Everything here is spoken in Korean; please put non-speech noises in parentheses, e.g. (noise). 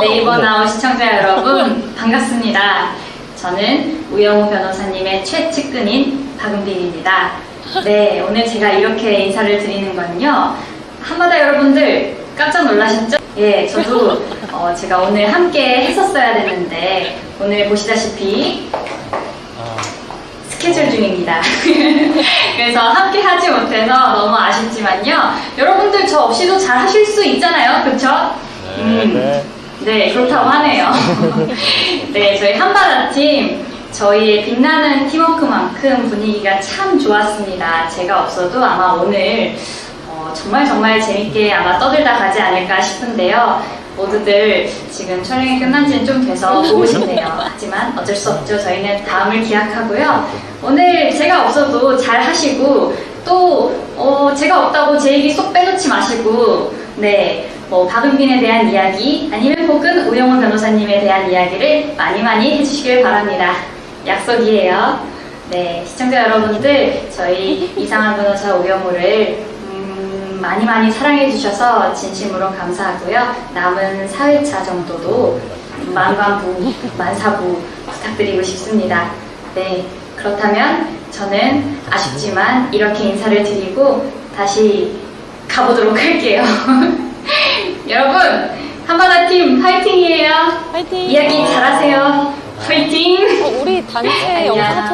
네이버 나우 시청자 여러분 반갑습니다. 저는 우영우 변호사님의 최측근인 박은빈입니다. 네, 오늘 제가 이렇게 인사를 드리는 건요. 한마다 여러분들 깜짝 놀라셨죠? 예, 저도 어, 제가 오늘 함께 했었어야 됐는데 오늘 보시다시피 스케줄 중입니다. (laughs) 그래서 함께 하지 못해서 너무 아쉽지만요. 여러분들 저 없이도 잘 하실 수 있잖아요. 그쵸? 음, 네, 그렇다고 하네요. (laughs) 네, 저희 한바다 팀, 저희의 빛나는 팀워크만큼 분위기가 참 좋았습니다. 제가 없어도 아마 오늘 어, 정말 정말 재밌게 아마 떠들다 가지 않을까 싶은데요. 모두들 지금 촬영이 끝난 지는 좀 돼서 보고 싶네요. (laughs) 하지만 어쩔 수 없죠. 저희는 다음을 기약하고요. 오늘 제가 없어도 잘 하시고 또 어, 제가 없다고 제 얘기 쏙 빼놓지 마시고 네. 뭐 박은빈에 대한 이야기 아니면 혹은 우영호 변호사님에 대한 이야기를 많이 많이 해주시길 바랍니다. 약속이에요. 네, 시청자 여러분들 저희 (laughs) 이상한 변호사 우영호를 음, 많이 많이 사랑해 주셔서 진심으로 감사하고요. 남은 4회차 정도도 만관부, 만사부 부탁드리고 싶습니다. 네, 그렇다면 저는 아쉽지만 이렇게 인사를 드리고 다시 가보도록 할게요. (laughs) 여러분, 한바다 팀 파이팅이에요. 화이팅! 이야기 잘하세요. 파이팅! 어, 우리 단체. 영상